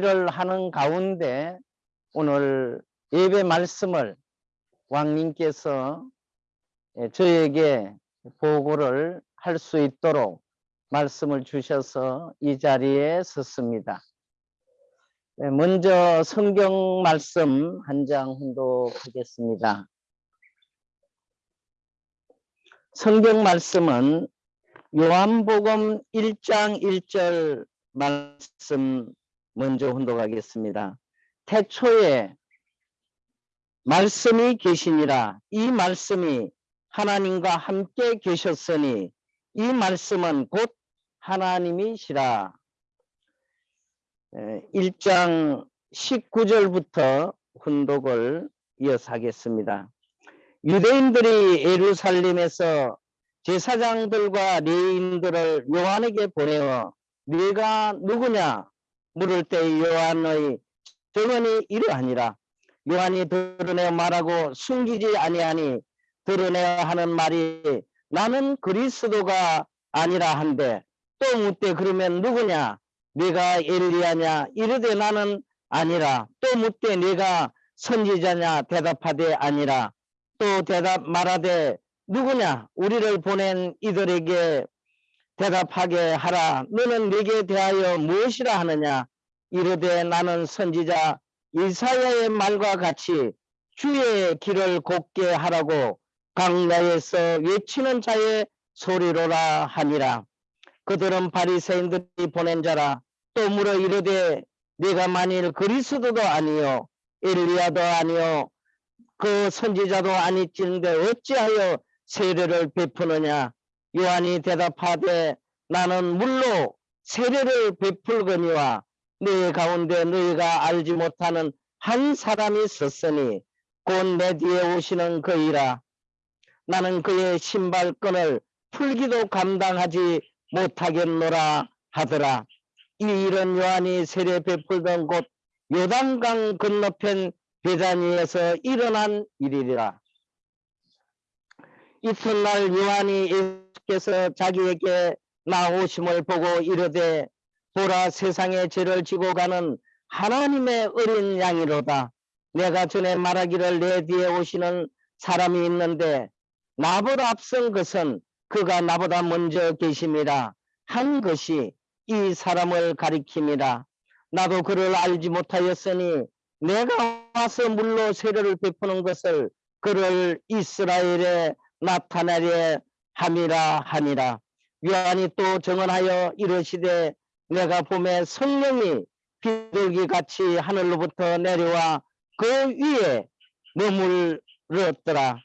자리를 하는 가운데 오늘 예배 말씀을 왕님께서 예, 저에게 보고를 할 수 있도록 말씀을 주셔서 이 자리에 섰습니다. 네, 먼저 성경 말씀 한장 훈독하겠습니다. 성경 말씀은 요한복음 1장 1절 말씀 먼저 훈독하겠습니다. 태초에 말씀이 계시니라 이 말씀이 하나님과 함께 계셨으니 이 말씀은 곧 하나님이시라. 1장 19절부터 훈독을 이어서 하겠습니다. 유대인들이 예루살렘에서 제사장들과 레인들을 요한에게 보내어 네가 누구냐 물을 때 요한의 정언이 이러하니라. 요한이 드러내어 말하고 숨기지 아니하니 드러내어 하는 말이 나는 그리스도가 아니라 한데 또 묻되 그러면 누구냐? 네가 엘리야냐? 이르되 나는 아니라. 또 묻되 네가 선지자냐? 대답하되 아니라. 또 대답 말하되 누구냐? 우리를 보낸 이들에게 대답하게 하라. 너는 네게 대하여 무엇이라 하느냐? 이르되 나는 선지자 이사야의 말과 같이 주의 길을 곱게 하라고 강야에서 외치는 자의 소리로라 하니라. 그들은 바리새인들이 보낸 자라. 또 물어 이르되 네가 만일 그리스도도 아니요 엘리야도 아니요 그 선지자도 아니찌는데 어찌하여 세례를 베푸느냐 요한이 대답하되 나는 물로 세례를 베풀거니와 네 가운데 너희가 알지 못하는 한 사람이 있었으니 곧 내 뒤에 오시는 그이라. 나는 그의 신발끈을 풀기도 감당하지 못하겠노라 하더라. 이 일은 요한이 세례 베풀던 곳 요단강 건너편 베다니에서 일어난 일이라. 이튿날 요한이 예수께서 자기에게 나오심을 보고 이르되 보라 세상의 죄를 지고 가는 하나님의 어린 양이로다. 내가 전에 말하기를 내 뒤에 오시는 사람이 있는데 나보다 앞선 것은 그가 나보다 먼저 계심이라 한 것이 이 사람을 가리킴이라 나도 그를 알지 못하였으니 내가 와서 물로 세례를 베푸는 것을 그를 이스라엘에 나타내려 함이라 하니라. 요한이 또 정언하여 이르시되 내가 봄에 성령이 비둘기 같이 하늘로부터 내려와 그 위에 머물렀더라.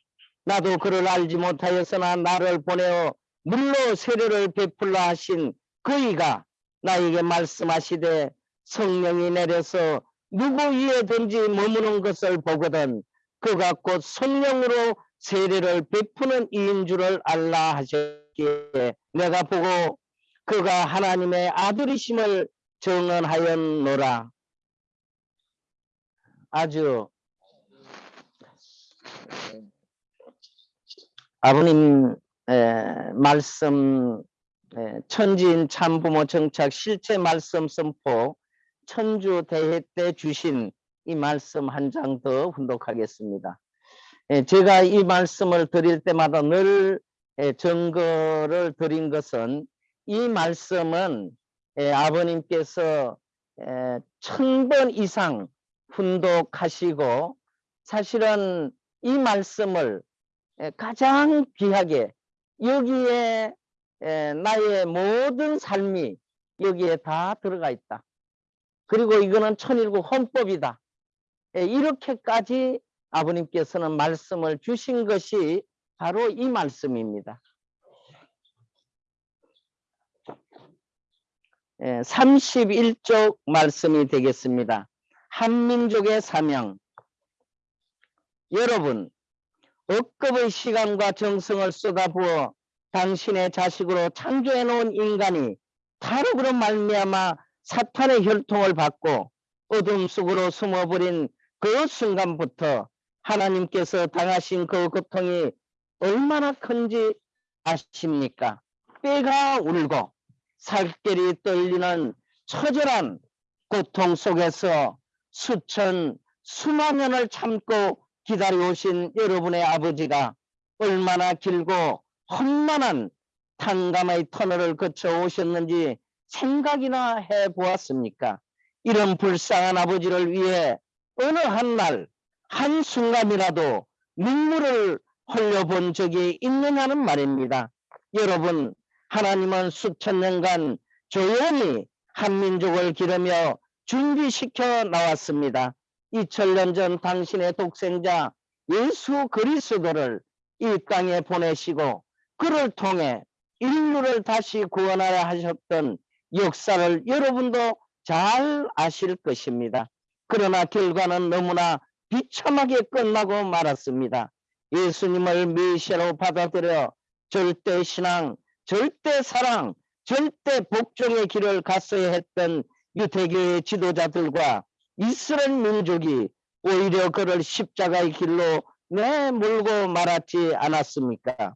나도 그를 알지 못하였으나 나를 보내어 물로 세례를 베풀라 하신 그이가 나에게 말씀하시되 성령이 내려서 누구 위에든지 머무는 것을 보거든 그가 곧 성령으로 세례를 베푸는 이인 줄을 알라 하셨기에 내가 보고 그가 하나님의 아들이심을 정언하였노라. 아주 아버님 에, 말씀 에, 천지인 참부모 정착 실체 말씀 선포 천주 대회 때 주신 이 말씀 한 장 더 훈독하겠습니다. 에, 제가 이 말씀을 드릴 때마다 늘 증거를 드린 것은 이 말씀은 아버님께서 천번 이상 훈독하시고 사실은 이 말씀을 가장 귀하게 여기에 나의 모든 삶이 여기에 다 들어가 있다. 그리고 이거는 천일국 헌법이다. 이렇게까지 아버님께서는 말씀을 주신 것이 바로 이 말씀입니다. 31쪽 말씀이 되겠습니다. 한민족의 사명 여러분 억급의 시간과 정성을 쏟아부어 당신의 자식으로 창조해 놓은 인간이 타락으로 말미암아 사탄의 혈통을 받고 어둠 속으로 숨어버린 그 순간부터 하나님께서 당하신 그 고통이 얼마나 큰지 아십니까? 뼈가 울고 살결이 떨리는 처절한 고통 속에서 수천 수만 년을 참고 기다려오신 여러분의 아버지가 얼마나 길고 험난한 탄감의 터널을 거쳐 오셨는지 생각이나 해 보았습니까? 이런 불쌍한 아버지를 위해 어느 한 날 한순간이라도 눈물을 흘려본 적이 있느냐는 말입니다. 여러분, 하나님은 수천 년간 조용히 한민족을 기르며 준비시켜 나왔습니다. 2000년 전 당신의 독생자 예수 그리스도를 이 땅에 보내시고 그를 통해 인류를 다시 구원하려 하셨던 역사를 여러분도 잘 아실 것입니다. 그러나 결과는 너무나 비참하게 끝나고 말았습니다. 예수님을 메시아로 받아들여 절대 신앙, 절대 사랑, 절대 복종의 길을 갔어야 했던 유대교의 지도자들과 이스라엘 민족이 오히려 그를 십자가의 길로 내몰고 말았지 않았습니까?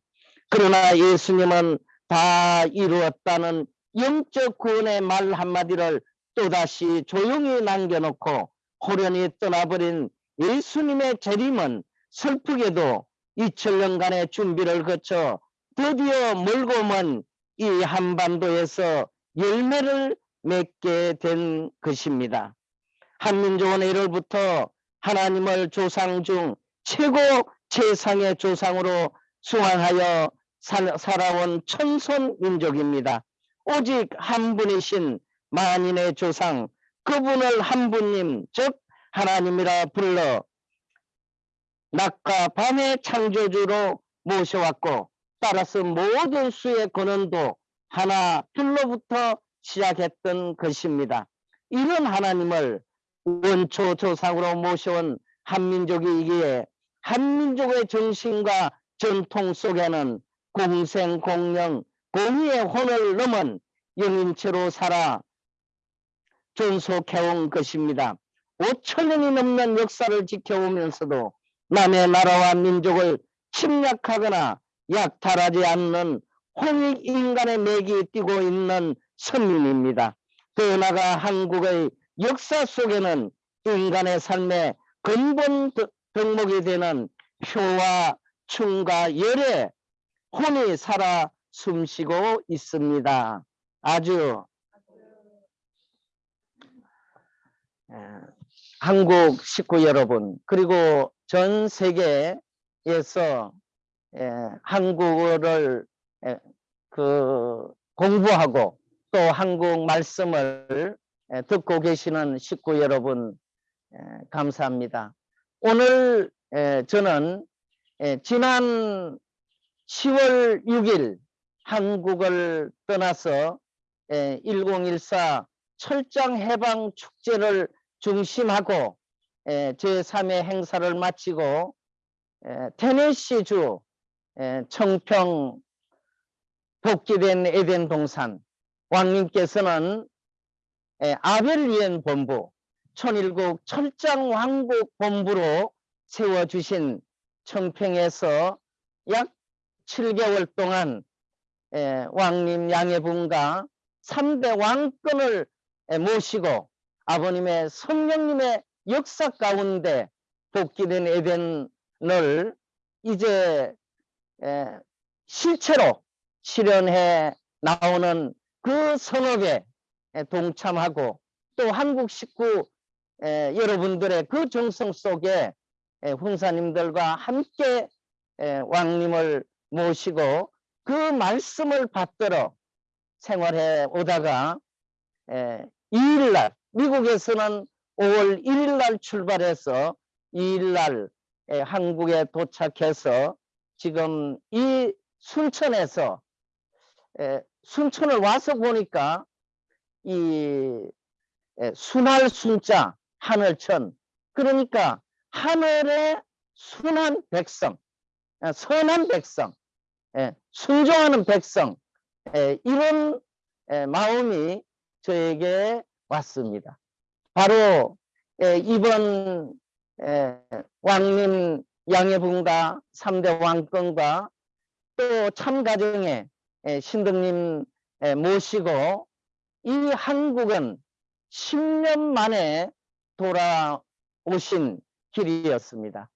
그러나 예수님은 다 이루었다는 영적 구원의 말 한마디를 또다시 조용히 남겨놓고 호련히 떠나버린 예수님의 재림은 슬프게도 2000년간의 준비를 거쳐 드디어 멀고 먼 이 한반도에서 열매를 맺게 된 것입니다. 한민족은 1월부터 하나님을 조상 중 최고 최상의 조상으로 수행하여 살아온 천손 민족입니다. 오직 한 분이신 만인의 조상 그분을 한 분님 즉 하나님이라 불러 낮과 밤의 창조주로 모셔왔고 따라서 모든 수의 근원도 하나 둘로부터 시작했던 것입니다. 이런 하나님을 원초 조상으로 모셔온 한민족이기에 한민족의 정신과 전통 속에는 공생 공령 공의의 혼을 넘은 영인체로 살아 존속해온 것입니다. 5천 년이 넘는 역사를 지켜오면서도 남의 나라와 민족을 침략하거나 약탈하지 않는 홍익 인간의 맥이 뛰고 있는 선민입니다. 더 나아가 한국의 역사 속에는 인간의 삶의 근본 덕목이 되는 효와 춤과 열의 혼이 살아 숨쉬고 있습니다. 아주 에, 한국 식구 여러분 그리고 전 세계에서 에, 한국어를 에, 그 공부하고 또 한국 말씀을 에, 듣고 계시는 식구 여러분 에, 감사합니다. 오늘 에, 저는 에, 지난 10월 6일 한국을 떠나서 에, 1014 철장 해방 축제를 중심하고 에, 제3회 행사를 마치고 에, 테네시주 에, 청평 복귀된 에덴 동산. 왕님께서는 에, 아벨리엔 본부 천일국 철장 왕국 본부로 세워주신 청평에서 약 7개월 동안 에, 왕님 양해분과 3대 왕권을 에, 모시고 아버님의 성령님의 역사 가운데 복귀된 에덴을 이제 에, 실체로 실현해 나오는 그 선업에 에, 동참하고 또 한국 식구 에, 여러분들의 그 정성 속에 에, 훈사님들과 함께 에, 왕님을 모시고 그 말씀을 받들어 생활해 오다가 에, 2일날 미국에서는 5월 1일 날 출발해서 2일 날 한국에 도착해서 지금 이 순천에서 에, 순천을 와서 보니까 이 에, 순할 순자 하늘천. 그러니까 하늘의 순한 백성 아, 선한 백성 에, 순종하는 백성 에, 이런 에, 마음이 저에게 왔습니다. 바로 에, 이번 에, 왕님 양해분과 3대 왕권과 또 참가정에 신등님 모시고 이 한국은 10년 만에 돌아오신 길이었습니다.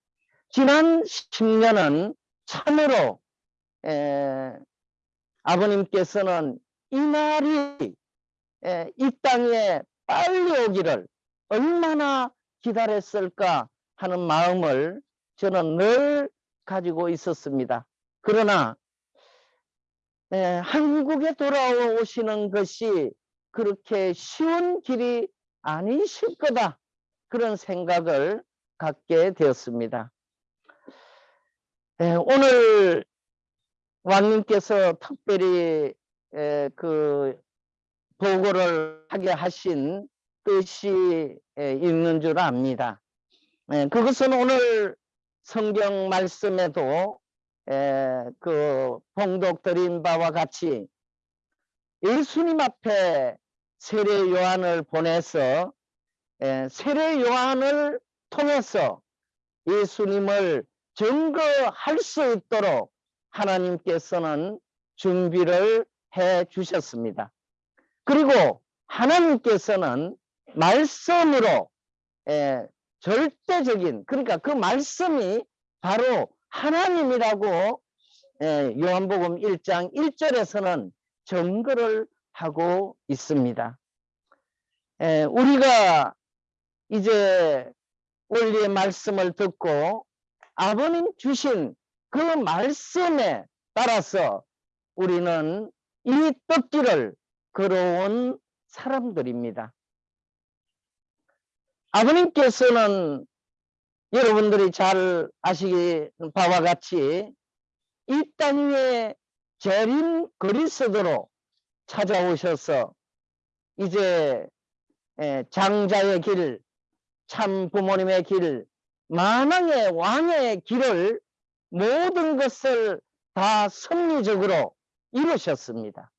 지난 10년은 참으로 에, 아버님께서는 이 날이 에, 이 땅에 빨리 오기를 얼마나 기다렸을까 하는 마음을 저는 늘 가지고 있었습니다. 그러나 에, 한국에 돌아오시는 것이 그렇게 쉬운 길이 아니실 거다. 그런 생각을 갖게 되었습니다. 에, 오늘 왕님께서 특별히 에, 그 보고를 하게 하신 뜻이 에, 있는 줄 압니다. 에, 그것은 오늘 성경 말씀에도 에, 그 봉독 드린 바와 같이 예수님 앞에 세례 요한을 보내서 에, 세례 요한을 통해서 예수님을 증거할 수 있도록 하나님께서는 준비를 해 주셨습니다. 그리고 하나님께서는 말씀으로 에, 절대적인 그러니까 그 말씀이 바로 하나님이라고 에, 요한복음 1장 1절에서는 증거를 하고 있습니다. 에, 우리가 이제 원리의 말씀을 듣고 아버님 주신 그 말씀에 따라서 우리는 이 떡길을 걸어온 사람들입니다. 아버님께서는 여러분들이 잘 아시기 바와 같이 이 땅 위에 재림 그리스도로 찾아오셔서 이제 에, 장자의 길, 참 부모님의 길, 만왕의 왕의 길을 모든 것을 다 섭리적으로 이루셨습니다.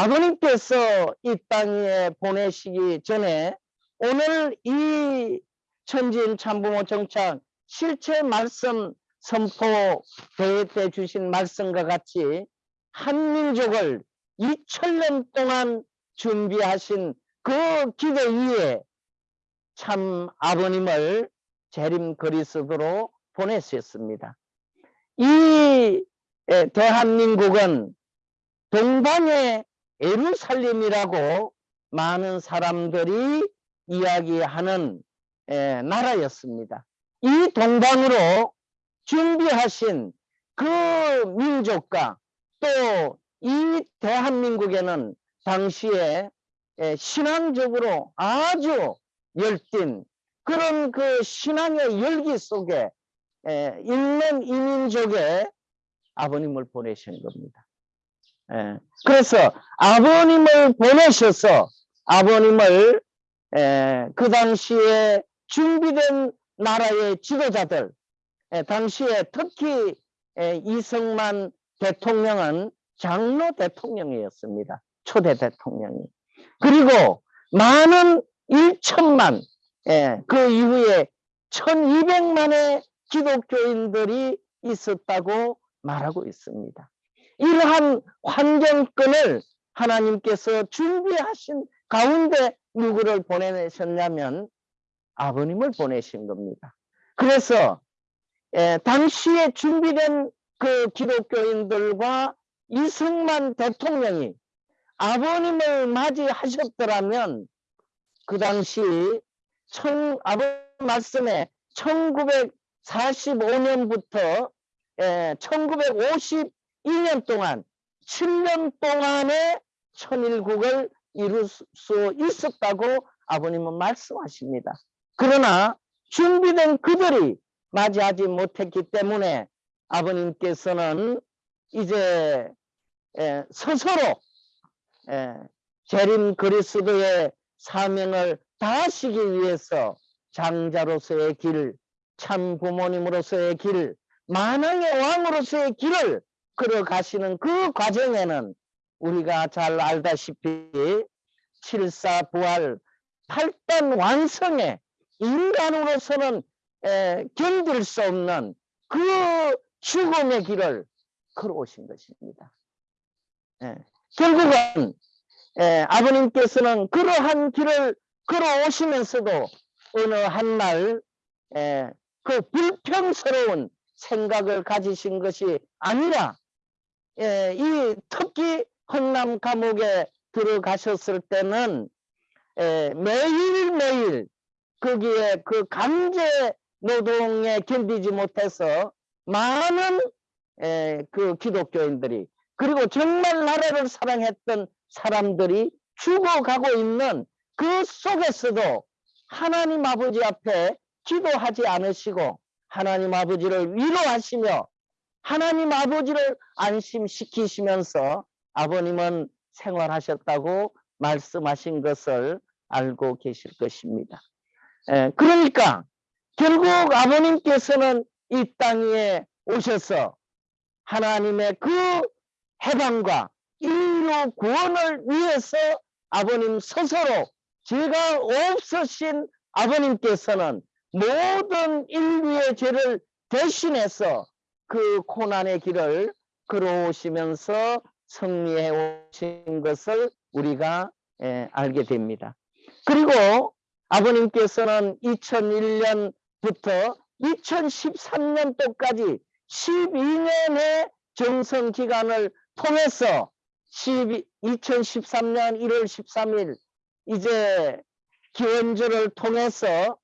아버님께서 이 땅에 보내시기 전에 오늘 이 천진 참부모 정착 실체 말씀 선포 대회 때 주신 말씀과 같이 한민족을 2000년 동안 준비하신 그 기대 위에 참 아버님을 재림 그리스도로 보내셨습니다. 이 에, 대한민국은 동방의 예루살렘이라고 많은 사람들이 이야기하는 에, 나라였습니다. 이 동방으로 준비하신 그 민족과 또 이 대한민국에는 당시에 에, 신앙적으로 아주 열띤 그런 그 신앙의 열기 속에 에, 있는 이민족에 아버님을 보내신 겁니다. 에, 그래서 아버님을 보내셔서 아버님을 에, 그 당시에 준비된 나라의 지도자들 에, 당시에 특히 에, 이승만 대통령은 장로 대통령이었습니다. 초대 대통령이. 그리고 많은 1천만 예, 그 이후에 1200만의 기독교인들이 있었다고 말하고 있습니다. 이러한 환경권을 하나님께서 준비하신 가운데 누구를 보내셨냐면 아버님을 보내신 겁니다. 그래서 예, 당시에 준비된 그 기독교인들과 이승만 대통령이 아버님을 맞이하셨더라면 그 당시 천, 아버님 말씀에 1945년부터 1950 예, 1년 동안 7년 동안의 천일국을 이룰 수 있었다고 아버님은 말씀하십니다. 그러나 준비된 그들이 맞이하지 못했기 때문에 아버님께서는 이제 예, 스스로 예, 재림 그리스도의 사명을 다하시기 위해서 장자로서의 길, 참 부모님으로서의 길, 만왕의 왕으로서의 길을 걸어가시는 그 과정에는 우리가 잘 알다시피 칠사 부활, 팔단 완성의 인간으로서는 에, 견딜 수 없는 그 죽음의 길을 걸어오신 것입니다. 예. 결국은 에, 아버님께서는 그러한 길을 걸어오시면서도 어느 한날 에, 그 불평스러운 생각을 가지신 것이 아니라 에, 이 특히 헌남 감옥에 들어가셨을 때는 에, 매일매일 거기에 그 강제 노동에 견디지 못해서 많은 에, 그 기독교인들이 그리고 정말 나라를 사랑했던 사람들이 죽어가고 있는 그 속에서도 하나님 아버지 앞에 기도하지 않으시고 하나님 아버지를 위로하시며 하나님 아버지를 안심시키시면서 아버님은 생활하셨다고 말씀하신 것을 알고 계실 것입니다. 에, 그러니까 결국 아버님께서는 이 땅에 오셔서 하나님의 그 해방과 인류 구원을 위해서 아버님 스스로 죄가 없으신 아버님께서는 모든 인류의 죄를 대신해서 그 고난의 길을 걸어오시면서 승리해 오신 것을 우리가 예, 알게 됩니다. 그리고 아버님께서는 2001년부터 2013년도까지 12년의 정성 기간을 통해서 12, 2013년 1월 13일 이제 기원절을 통해서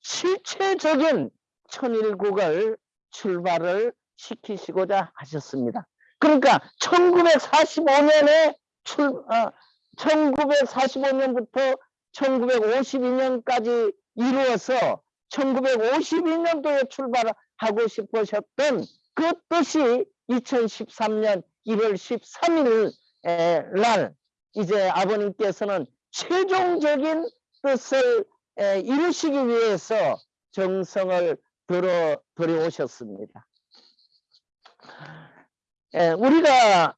실체적인 천일국을 출발을 시키시고자 하셨습니다. 그러니까 1945년에 출, 어, 1945년부터 1952년까지 이루어서 1952년도에 출발하고 싶으셨던 그 뜻이 2013년 1월 13일 날 이제 아버님께서는 최종적인 뜻을 에, 이루시기 위해서 정성을 들어 들여오셨습니다. 에, 우리가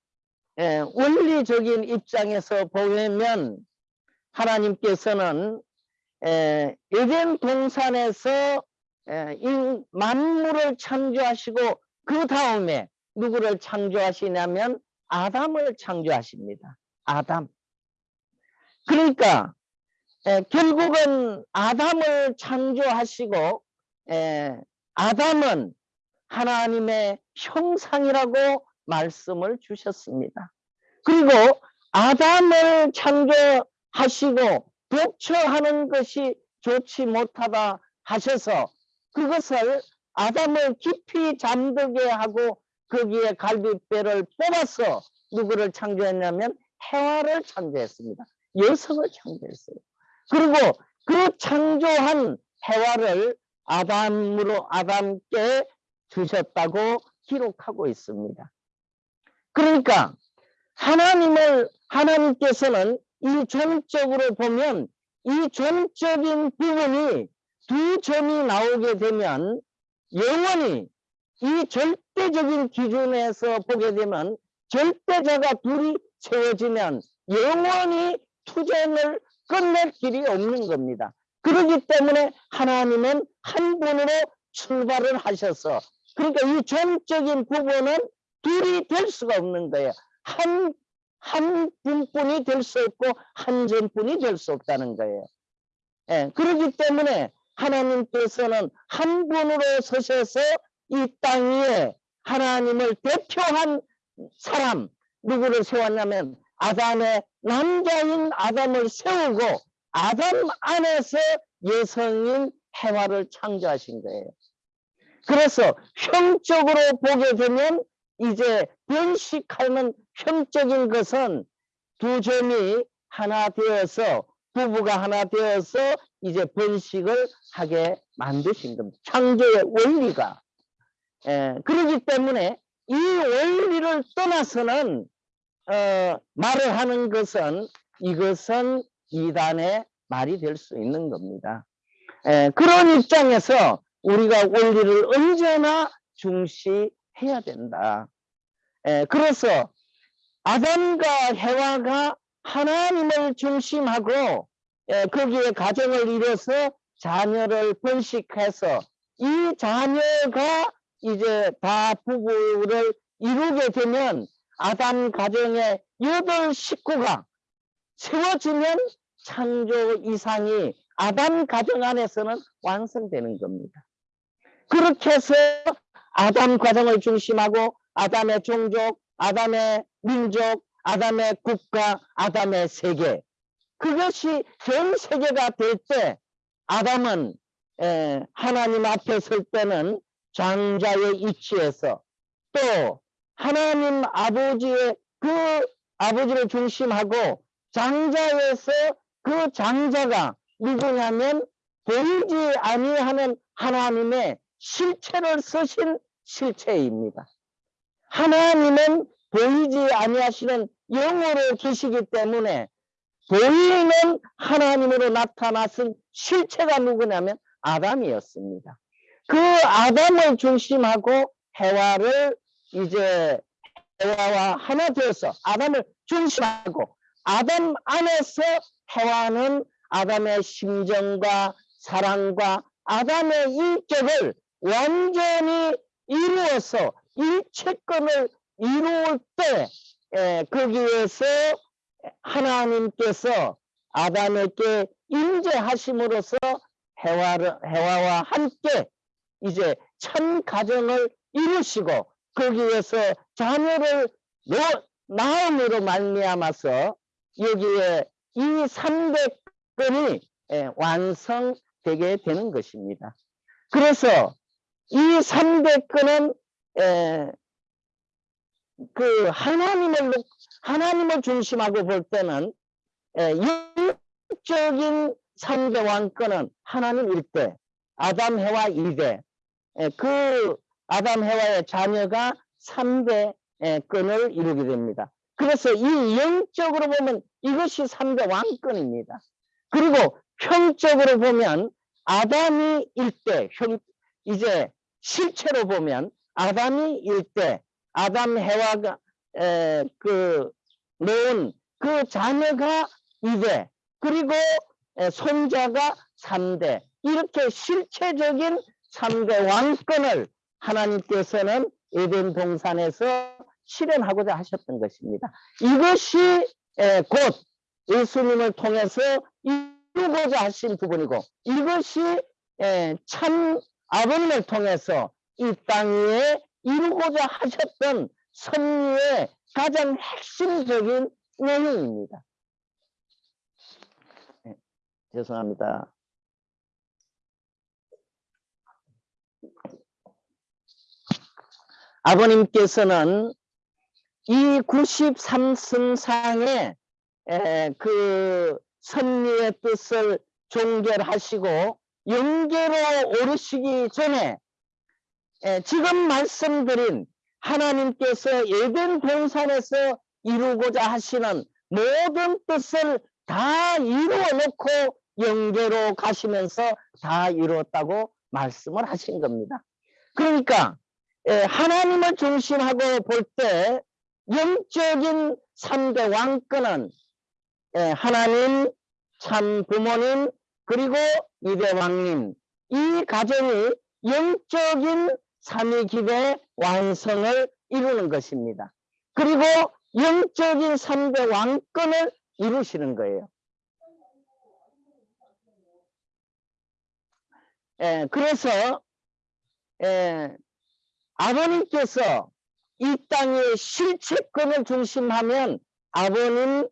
에, 원리적인 입장에서 보면 하나님께서는 에, 에덴 동산에서 에, 이 만물을 창조하시고 그 다음에 누구를 창조하시냐면 아담을 창조하십니다. 아담. 그러니까 에, 결국은 아담을 창조하시고 에, 아담은 하나님의 형상이라고 말씀을 주셨습니다. 그리고 아담을 창조하시고 독처하는 것이 좋지 못하다 하셔서 그것을 아담을 깊이 잠들게 하고 거기에 갈비뼈를 뽑아서 누구를 창조했냐면 해와를 창조했습니다. 여성을 창조했어요. 그리고 그 창조한 해와를 아담으로 아담께 주셨다고 기록하고 있습니다. 그러니까 하나님을 하나님께서는 이 종적으로 보면 이 종적인 부분이 두 점이 나오게 되면 영원히 이 절대적인 기준에서 보게 되면 절대자가 둘이 세워지면 영원히 투쟁을 끝낼 길이 없는 겁니다. 그렇기 때문에 하나님은 한 분으로 출발을 하셔서 그러니까 이 전적인 부분은 둘이 될 수가 없는 거예요. 한, 한 분뿐이 될 수 없고 한 전뿐이 될 수 없다는 거예요. 예, 그렇기 때문에 하나님께서는 한 분으로 서셔서 이 땅 위에 하나님을 대표한 사람 누구를 세웠냐면 아담의 남자인 아담을 세우고 아담 안에서 여성인 해와를 창조하신 거예요. 그래서 형적으로 보게 되면 이제 변식하는 형적인 것은 두 점이 하나 되어서 부부가 하나 되어서 이제 번식을 하게 만드신 겁니다. 창조의 원리가. 에, 그렇기 때문에 이 원리를 떠나서는 어, 말을 하는 것은 이것은 이단의 말이 될 수 있는 겁니다. 에, 그런 입장에서 우리가 원리를 언제나 중시 해야 된다. 에, 그래서 아담과 해와가 하나님을 중심하고 에, 거기에 가정을 이뤄서 자녀를 번식해서 이 자녀가 이제 다 부부를 이루게 되면 아담 가정의 여덟 식구가 세워지면 창조 이상이 아담 가정 안에서는 완성되는 겁니다. 그렇게 해서 아담 가정을 중심하고 아담의 종족, 아담의 민족, 아담의 국가, 아담의 세계. 그것이 전 세계가 될 때 아담은 에, 하나님 앞에 설 때는 장자의 위치에서 또 하나님 아버지의 그 아버지를 중심하고 장자에서 그 장자가 누구냐면 보이지 아니하는 하나님의 실체를 쓰신 실체입니다. 하나님은 보이지 아니하시는 영으로 계시기 때문에 보이는 하나님으로 나타났은 실체가 누구냐면 아담이었습니다. 그 아담을 중심하고 해와를 이제 해와와 하나 되어서 아담을 중심하고 아담 안에서 해와는 아담의 심정과 사랑과 아담의 인격을 완전히 이루어서 일체권을 이루을 때 에, 거기에서 하나님께서 아담에게 임재하심으로써 해와를, 해와와 함께 이제 천 가정을 이루시고 거기에서 자녀를 놓, 낳음으로 말미암아서 여기에 이 300건이 완성되게 되는 것입니다. 그래서 이 300건은 그 하나님을 놓- 하나님을 중심하고 볼 때는 에, 영적인 3대 왕권은 하나님 1대, 아담 해와 2대, 에, 그 아담 해와의 자녀가 3대 끈을 이루게 됩니다. 그래서 이 영적으로 보면 이것이 3대 왕권입니다. 그리고 형적으로 보면 아담이 1대, 형, 이제 실체로 보면 아담이 1대, 아담 해와가 에, 그 놓은 그 자녀가 2대 그리고 에, 손자가 3대 이렇게 실체적인 3대 왕권을 하나님께서는 에덴 동산에서 실현하고자 하셨던 것입니다. 이것이 에, 곧 예수님을 통해서 이루고자 하신 부분이고 이것이 에, 참 아버님을 통해서 이 땅 위에 이루고자 하셨던 섭리의 가장 핵심적인 내용입니다. 네, 죄송합니다. 아버님께서는 이 93승상의 그 섭리의 뜻을 종결하시고 영계로 오르시기 전에 에, 지금 말씀드린 하나님께서 예덴 동산에서 이루고자 하시는 모든 뜻을 다 이루어 놓고 영계로 가시면서 다 이루었다고 말씀을 하신 겁니다. 그러니까 에, 하나님을 중심하고 볼 때 영적인 3대 왕권은 에, 하나님, 참 부모님, 그리고 이대 왕님 이 가정이 영적인 삼위 기대 완성을 이루는 것입니다. 그리고 영적인 3대 왕권을 이루시는 거예요. 에, 그래서 에, 아버님께서 이 땅의 실체권을 중심하면 아버님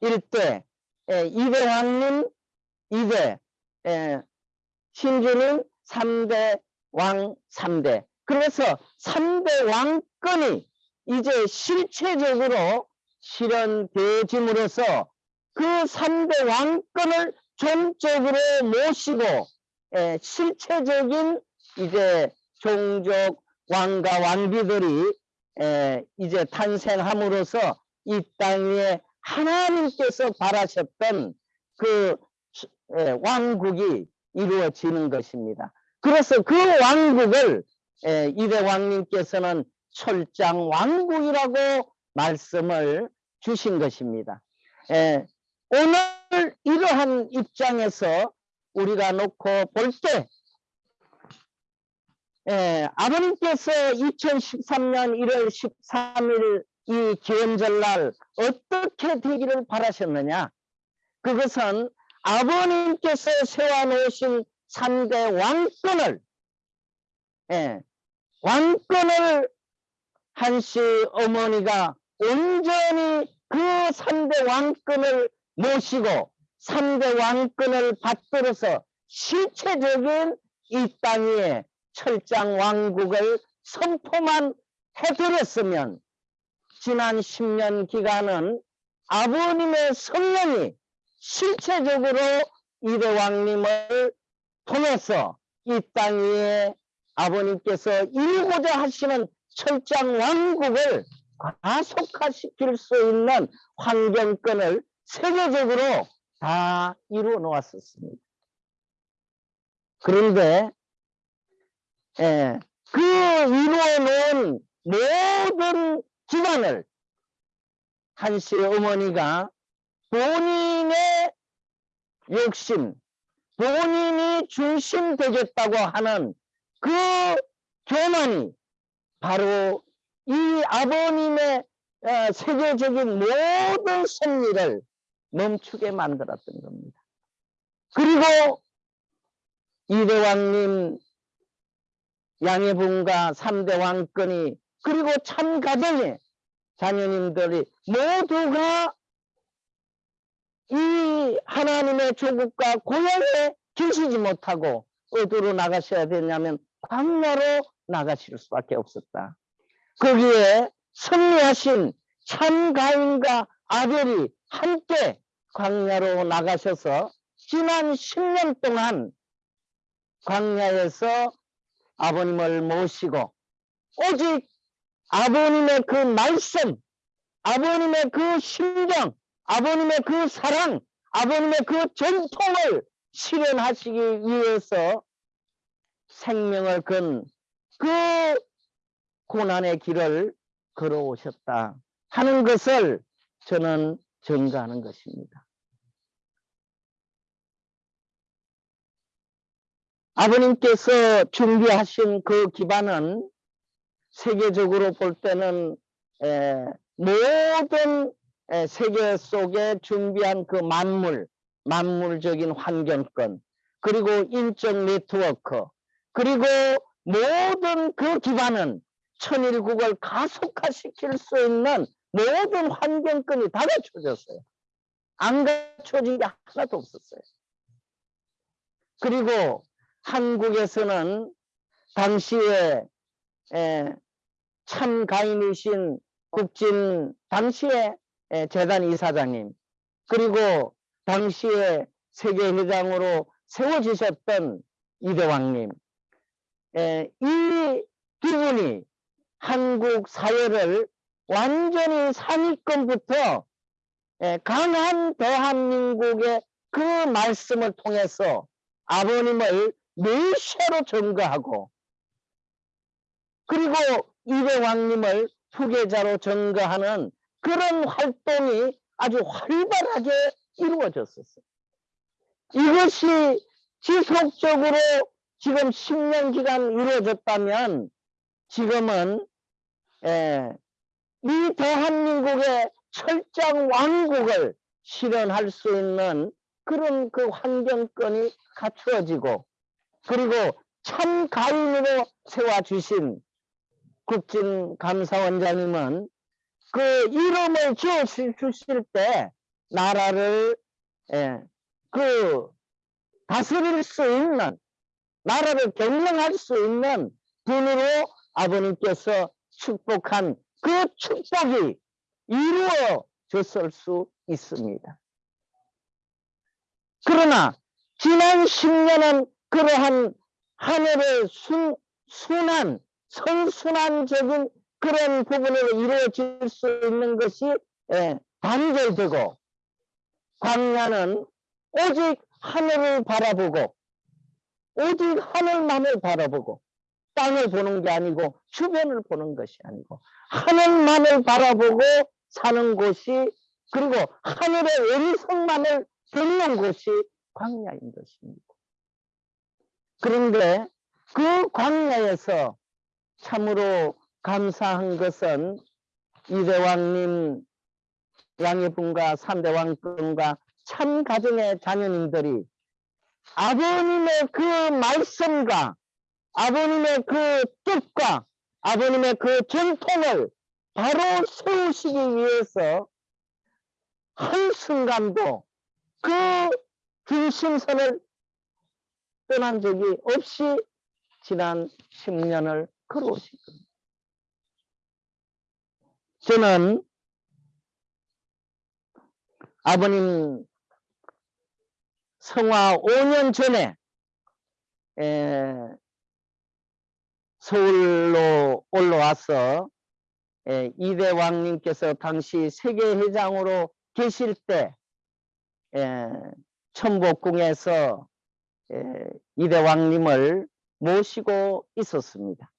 일대, 이대 왕님 이대, 신주는 3대 왕 3대. 그래서 3대 왕권이 이제 실체적으로 실현되어짐으로써 그 3대 왕권을 전적으로 모시고 에, 실체적인 이제 종족 왕과 왕비들이 에, 이제 탄생함으로써 이 땅에 하나님께서 바라셨던 그 에, 왕국이 이루어지는 것입니다. 그래서 그 왕국을 에, 이대 왕님께서는 철장 왕국이라고 말씀을 주신 것입니다. 에, 오늘 이러한 입장에서 우리가 놓고 볼때 아버님께서 2013년 1월 13일 이 기원절날 어떻게 되기를 바라셨느냐 그것은 아버님께서 세워놓으신 3대 왕권을 예, 왕권을 한씨 어머니가 온전히 그 3대 왕권을 모시고 3대 왕권을 받들어서 실체적인 이 땅 위에 철장 왕국을 선포만 해드렸으면 지난 10년 기간은 아버님의 성령이 실체적으로 이대왕님을 통해서 이 땅 위에 아버님께서 이루고자 하시는 철장 왕국을 가속화시킬 수 있는 환경권을 세계적으로 다 이루어 놓았었습니다. 그런데 예, 그 이루어 놓은 모든 기관을 한씨 어머니가 본인의 욕심, 본인이 중심 되겠다고 하는 그 교만이 바로 이 아버님의 어, 세계적인 모든 섭리를 멈추게 만들었던 겁니다. 그리고 이대왕님 양해분과 삼대 왕권이 그리고 참 가정의 자녀님들이 모두가 이 하나님의 조국과 고향에 계시지 못하고 어디로 나가셔야 되냐면 광야로 나가실 수밖에 없었다. 거기에 승리하신 참 가인과 아벨이 함께 광야로 나가셔서 지난 10년 동안 광야에서 아버님을 모시고 오직 아버님의 그 말씀, 아버님의 그 심정, 아버님의 그 사랑, 아버님의 그 전통을 실현하시기 위해서 생명을 건 그 고난의 길을 걸어오셨다 하는 것을 저는 증가하는 것입니다. 아버님께서 준비하신 그 기반은 세계적으로 볼 때는 에, 모든 에, 세계 속에 준비한 그 만물, 만물적인 환경권, 그리고 인적 네트워크, 그리고 모든 그 기반은 천일국을 가속화시킬 수 있는 모든 환경권이 다 갖춰졌어요. 안 갖춰진 게 하나도 없었어요. 그리고 한국에서는 당시에 에, 참 가인이신 국진 당시에 에, 재단 이사장님. 그리고 당시에 세계회장으로 세워지셨던 이대왕님. 에, 이두 분이 한국 사회를 완전히 상위권부터 에, 강한 대한민국의 그 말씀을 통해서 아버님을 메시아로 증거하고 그리고 이대왕님을 후계자로 증거하는 그런 활동이 아주 활발하게 이루어졌었어요. 이것이 지속적으로 지금 10년 기간 이루어졌다면 지금은 에, 이 대한민국의 철장 왕국을 실현할 수 있는 그런 그 환경권이 갖추어지고 그리고 참 가인으로 세워주신 국진 감사원장님은 그 이름을 지어 주실 때 나라를 예, 그 다스릴 수 있는 나라를 경영할 수 있는 분으로 아버님께서 축복한 그 축복이 이루어졌을 수 있습니다. 그러나 지난 10년은 그러한 하늘의 순, 순한 선순환적인 그런 부분으로 이루어질 수 있는 것이 예, 단절되고 광야는 오직 하늘을 바라보고 오직 하늘만을 바라보고 땅을 보는 게 아니고 주변을 보는 것이 아니고 하늘만을 바라보고 사는 곳이 그리고 하늘의 원성만을 듣는 곳이 광야인 것입니다. 그런데 그 광야에서 참으로 감사한 것은 이대왕님 양해분과 삼대왕권과 참 가정의 자녀님들이 아버님의 그 말씀과 아버님의 그 뜻과 아버님의 그 전통을 바로 세우시기 위해서 한순간도 그 중심선을 떠난 적이 없이 지난 10년을 걸어오신 겁니다. 저는 아버님 성화 5년 전에 에, 서울로 올라와서 에, 이대 왕님께서 당시 세계회장으로 계실 때 에, 천복궁에서 에, 이대 왕님을 모시고 있었습니다.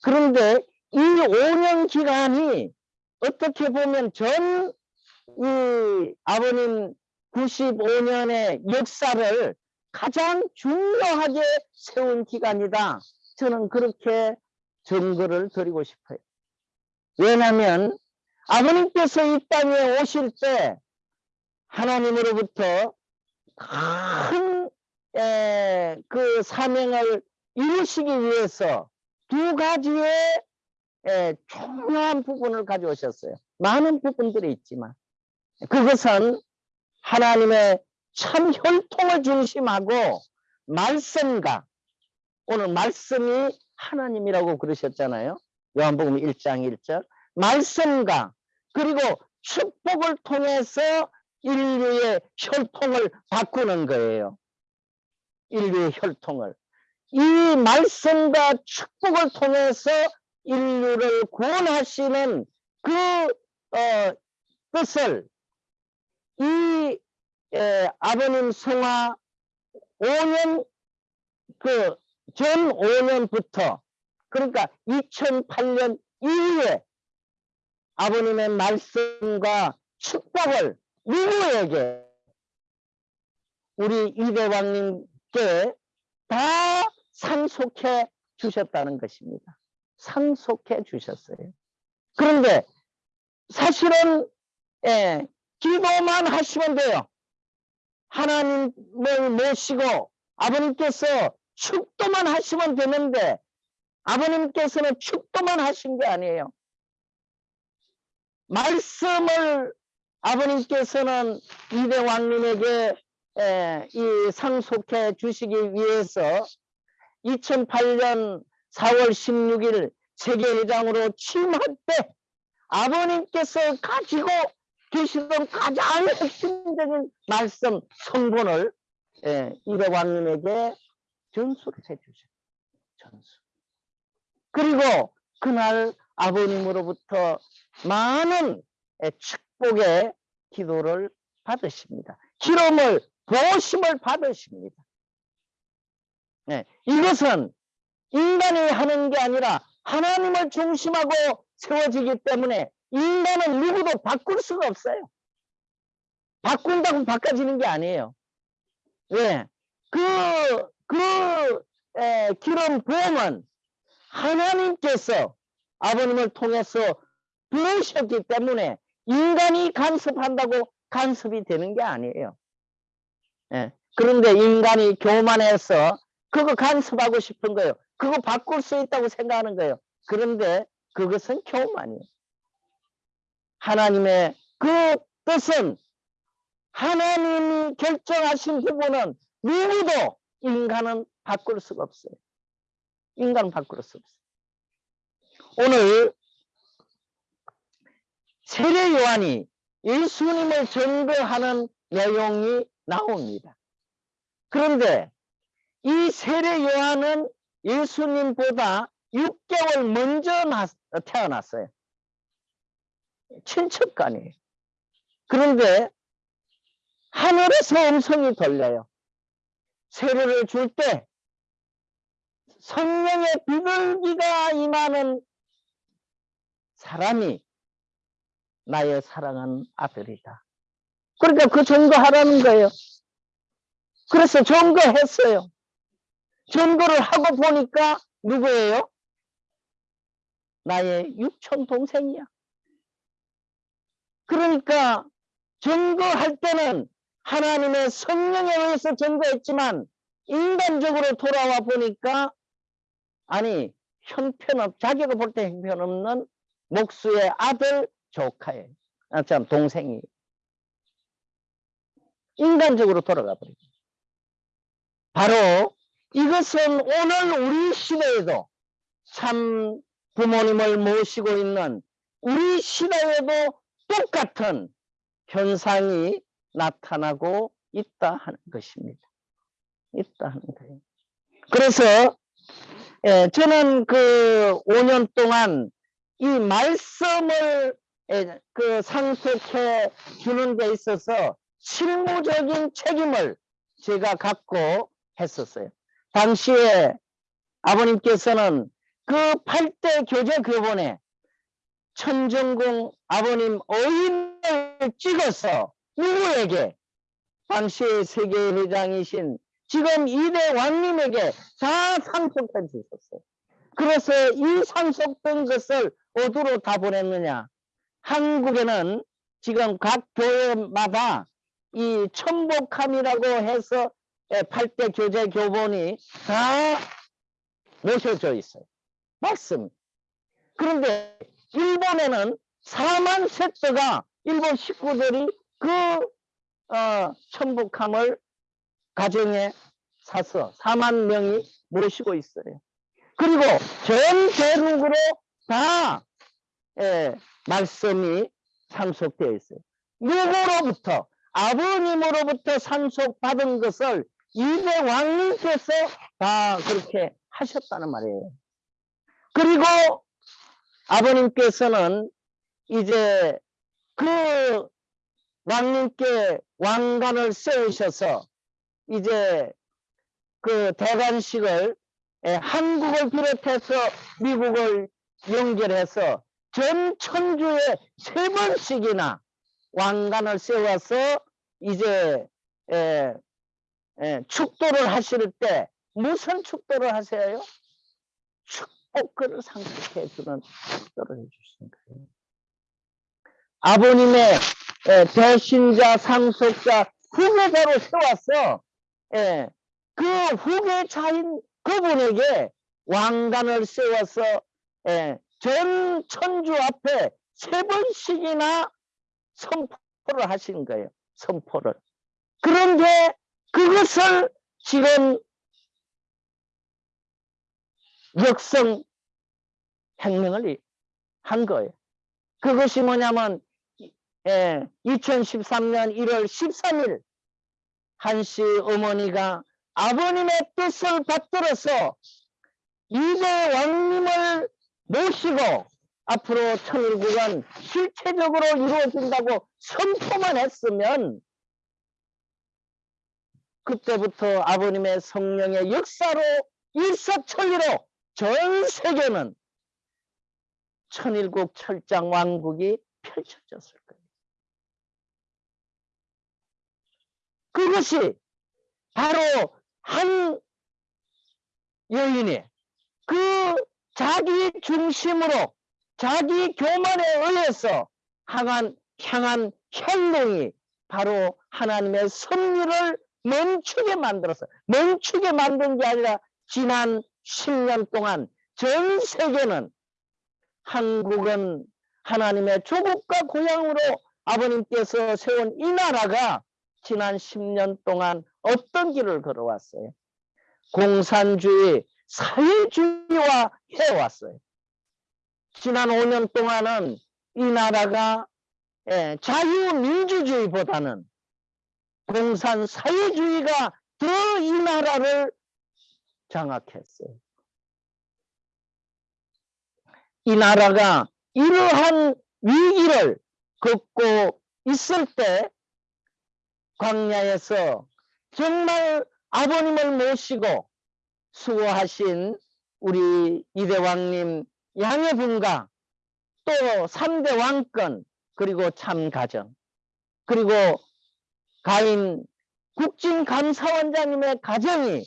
그런데 이 5년 기간이 어떻게 보면 전 이 아버님 95년의 역사를 가장 중요하게 세운 기간이다. 저는 그렇게 증거를 드리고 싶어요. 왜냐하면 아버님께서 이 땅에 오실 때 하나님으로부터 큰 그 사명을 이루시기 위해서 두 가지의 에, 중요한 부분을 가져오셨어요. 많은 부분들이 있지만 그것은 하나님의 참 혈통을 중심하고 말씀과 오늘 말씀이 하나님이라고 그러셨잖아요. 요한복음 1장 1절 말씀과 그리고 축복을 통해서 인류의 혈통을 바꾸는 거예요. 인류의 혈통을. 이 말씀과 축복을 통해서 인류를 구원하시는 그 어, 뜻을 이 에, 아버님 성화 5년 그 전 5년부터 그러니까 2008년 이후에 아버님의 말씀과 축복을 누구에게 우리 이대왕님께 다 상속해 주셨다는 것입니다. 상속해 주셨어요. 그런데 사실은 예, 기도만 하시면 돼요. 하나님을 모시고 아버님께서 축도만 하시면 되는데 아버님께서는 축도만 하신 게 아니에요. 말씀을 아버님께서는 이대 왕님에게 에, 이 상속해 주시기 위해서 2008년 4월 16일 세계회장으로 취임할 때 아버님께서 가지고 계시던 가장 핵심적인 말씀 성분을 예, 이대 왕님에게 전수를 해주셨어요. 전수. 그리고 그날 아버님으로부터 많은 예, 축복의 기도를 받으십니다. 기름을 보심을 받으십니다. 네, 이것은 인간이 하는 게 아니라 하나님을 중심하고 세워지기 때문에 인간은 누구도 바꿀 수가 없어요. 바꾼다고 바꿔지는 게 아니에요. 왜? 그, 그, 에, 기름 부음은 하나님께서 아버님을 통해서 부으셨기 때문에 인간이 간섭한다고 간섭이 되는 게 아니에요. 예. 그런데 인간이 교만해서 그거 간섭하고 싶은 거예요. 그거 바꿀 수 있다고 생각하는 거예요. 그런데 그것은 교만이에요. 하나님의 그 뜻은 하나님이 결정하신 부분은 누구도 인간은 바꿀 수가 없어요. 인간은 바꿀 수 없어요. 오늘 세례 요한이 예수님을 증거하는 내용이 나옵니다. 그런데 이 세례 요한은 예수님보다 6개월 먼저 태어났어요. 친척간이에요. 그런데 하늘에서 음성이 들려요. 세례를 줄 때 성령의 비둘기가 임하는 사람이 나의 사랑한 아들이다. 그러니까 그 전거하라는 거예요. 그래서 전거했어요. 전거를 하고 보니까 누구예요? 나의 육촌 동생이야. 그러니까 전거할 때는 하나님의 성령에 의해서 전거했지만 인간적으로 돌아와 보니까 아니 형편없 자기가 볼때 형편없는 목수의 아들 조카예요. 아, 참 동생이 인간적으로 돌아가 버리죠. 바로 이것은 오늘 우리 시대에도 참 부모님을 모시고 있는 우리 시대에도 똑같은 현상이 나타나고 있다 하는 것입니다. 있다 하는 거예요. 그래서 예, 저는 그 5년 동안 이 말씀을 예, 그 상속해 주는 데 있어서 실무적인 책임을 제가 갖고 했었어요. 당시에 아버님께서는 그 8대 교재 교본에 천정궁 아버님 어인을 찍어서 누구에게 당시의 세계회장이신 지금 이대 왕님에게 다 상속해 주셨어요. 그래서 이 상속된 것을 어디로 다 보냈느냐? 한국에는 지금 각 교회마다 이 천복함이라고 해서 8대 교재 교본이 다 모셔져 있어요. 말씀. 그런데 일본에는 4만 세트가 일본 식구들이 그 어, 천복함을 가정에 사서 4만 명이 모시고 있어요. 그리고 전 대륙으로 다 예, 말씀이 상속되어 있어요. 누구로부터 아버님으로부터 상속받은 것을 이대 왕님께서 다 그렇게 하셨다는 말이에요. 그리고 아버님께서는 이제 그 왕님께 왕관을 세우셔서 이제 그 대관식을 예, 한국을 비롯해서 미국을 연결해서 전 천주에 세 번씩이나 왕관을 세워서 이제 에, 에, 축도를 하실 때 무슨 축도를 하세요? 축복을 상속해 주는 축도를 해주시는 거예요. 아버님의 에, 대신자 상속자 후계자로 세웠어. 예, 그 후계자인 그분에게 왕관을 세워서 예, 전 천주 앞에 세 번씩이나 선포를 하신 거예요. 선포를. 그런데 그것을 지금 역성 혁명을 한 거예요. 그것이 뭐냐면 예, 2013년 1월 13일 한씨 어머니가 아버님의 뜻을 받들어서 이대 왕님을 모시고 앞으로 천일국은 실체적으로 이루어진다고 선포만 했으면 그때부터 아버님의 성령의 역사로 일사천리로 전 세계는 천일국 철장 왕국이 펼쳐졌을 거예요. 그것이 바로 한 여인이 그 자기 중심으로 자기 교만에 의해서 향한, 향한 행동이 바로 하나님의 섭리를 멈추게 만들었어요. 멈추게 만든 게 아니라 지난 10년 동안 전 세계는 한국은 하나님의 조국과 고향으로 아버님께서 세운 이 나라가 지난 10년 동안 어떤 길을 걸어왔어요? 공산주의, 사회주의와 해왔어요. 지난 5년 동안은 이 나라가 예, 자유민주주의보다는 공산 사회주의가 더 이 나라를 장악했어요. 이 나라가 이러한 위기를 겪고 있을 때 광야에서 정말 아버님을 모시고 수고하신 우리 이대왕님 양해분과 또 3대 왕권 그리고 참가정 그리고 가인 국진감사원장님의 가정이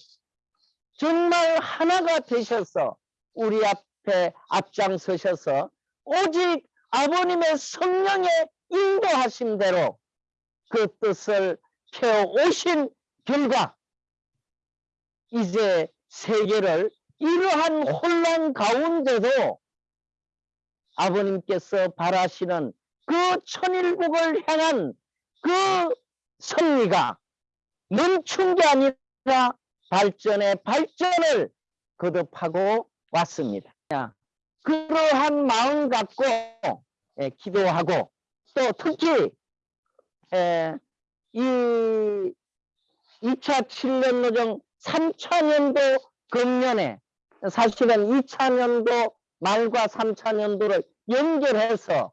정말 하나가 되셔서 우리 앞에 앞장서셔서 오직 아버님의 성령의 인도하심대로 그 뜻을 오신 결과 이제 세계를 이러한 혼란 가운데도 아버님께서 바라시는 그 천일국을 향한 그 승리가 멈춘 게 아니라 발전의 발전을 거듭하고 왔습니다. 그러한 마음 갖고 예, 기도하고 또 특히 예, 이 2차 7년 노정 3차 년도 금년에 사실은 2차 년도 말과 3차 년도를 연결해서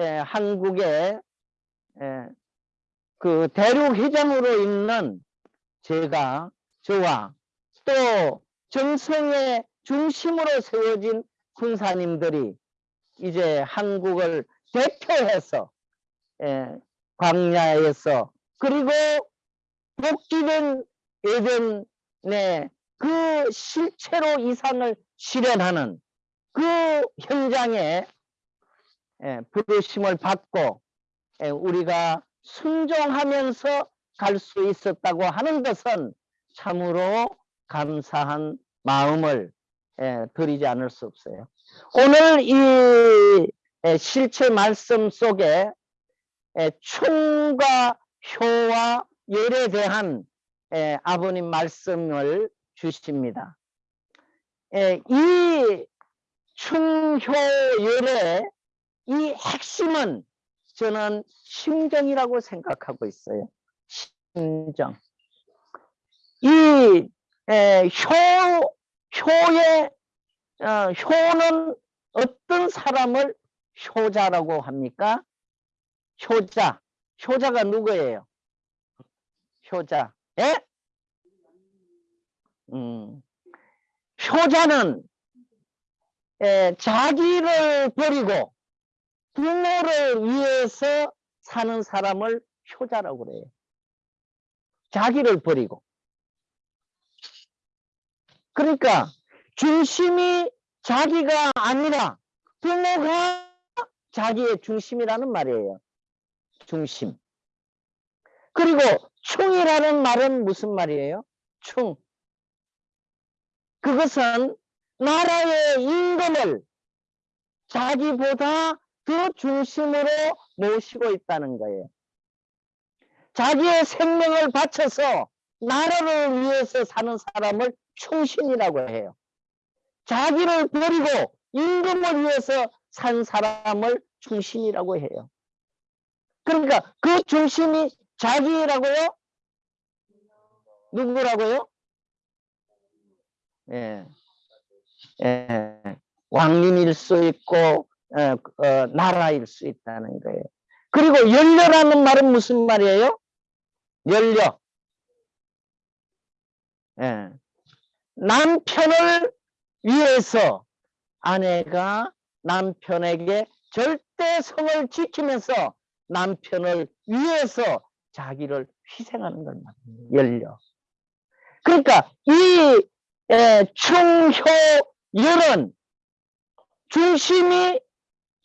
예, 한국의 예, 그 대륙 회장으로 있는 제가 저와 또 정성의 중심으로 세워진 군사님들이 이제 한국을 대표해서 예, 광야에서 그리고 복귀된 예전에 그 실체로 이상을 실현하는 그 현장에 예, 부르심을 받고 예, 우리가 순종하면서 갈 수 있었다고 하는 것은 참으로 감사한 마음을 예, 드리지 않을 수 없어요. 오늘 이 예, 실체 말씀 속에 예, 충과 효와 열에 대한 예, 아버님 말씀을 주십니다. 예, 이 충효열의 이 핵심은 저는 심정이라고 생각하고 있어요. 심정. 이 에, 효, 효의 어, 효는 어떤 사람을 효자라고 합니까? 효자. 효자가 누구예요? 효자. 예? 음. 효자는 에, 자기를 버리고 부모를 위해서 사는 사람을 효자라고 그래요. 자기를 버리고. 그러니까 중심이 자기가 아니라 부모가 자기의 중심이라는 말이에요. 중심. 그리고 충이라는 말은 무슨 말이에요? 충. 그것은 나라의 임금을 자기보다 그 중심으로 모시고 있다는 거예요. 자기의 생명을 바쳐서 나라를 위해서 사는 사람을 충신이라고 해요. 자기를 버리고 임금을 위해서 산 사람을 충신이라고 해요. 그러니까 그 중심이 자기라고요? 누구라고요? 예. 예. 왕님일 수 있고 나라일 수 있다는 거예요. 그리고 연료라는 말은 무슨 말이에요? 연료. 예. 남편을 위해서 아내가 남편에게 절대 성을 지키면서 남편을 위해서 자기를 희생하는 걸 말합니다. 연료. 그러니까 이 충효열은 중심이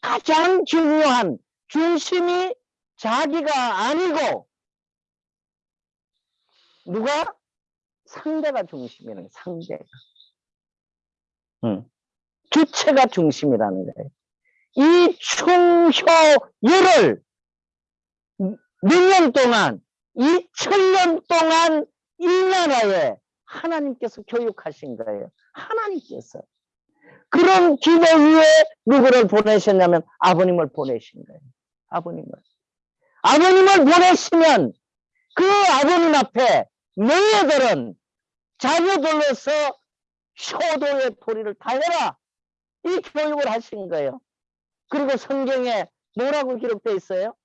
가장 중요한 중심이 자기가 아니고 누가 상대가 중심이라는 상대가 응. 주체가 중심이라는 거예요. 이 충효열을 몇년 동안 2천년 동안 이 나라에 하나님께서 교육하신 거예요. 하나님께서 그런 기도 위에 누구를 보내셨냐면 아버님을 보내신 거예요. 아버님을. 아버님을 보내시면 그 아버님 앞에 너희들은 자녀들로서 효도의 도리를 다해라. 이 교육을 하신 거예요. 그리고 성경에 뭐라고 기록되어 있어요?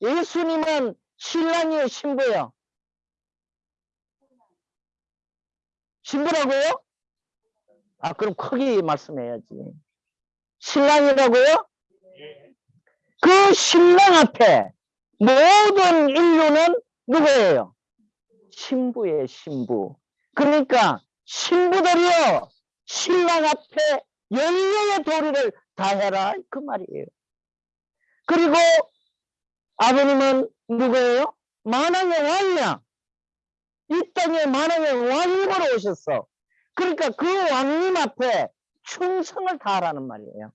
예수님은 신랑이에요, 신부예요? 신부라고요? 아, 그럼 크게 말씀해야지. 신랑이라고요? 그 신랑 앞에 모든 인류는 누구예요? 신부의 신부. 그러니까 신부들이요, 신랑 앞에 열려의 도리를 다해라. 그 말이에요. 그리고 아버님은 누구예요? 만왕의 왕이야. 이 땅에 만왕의 왕님으로 오셨어. 그러니까 그 왕님 앞에 충성을 다하라는 말이에요.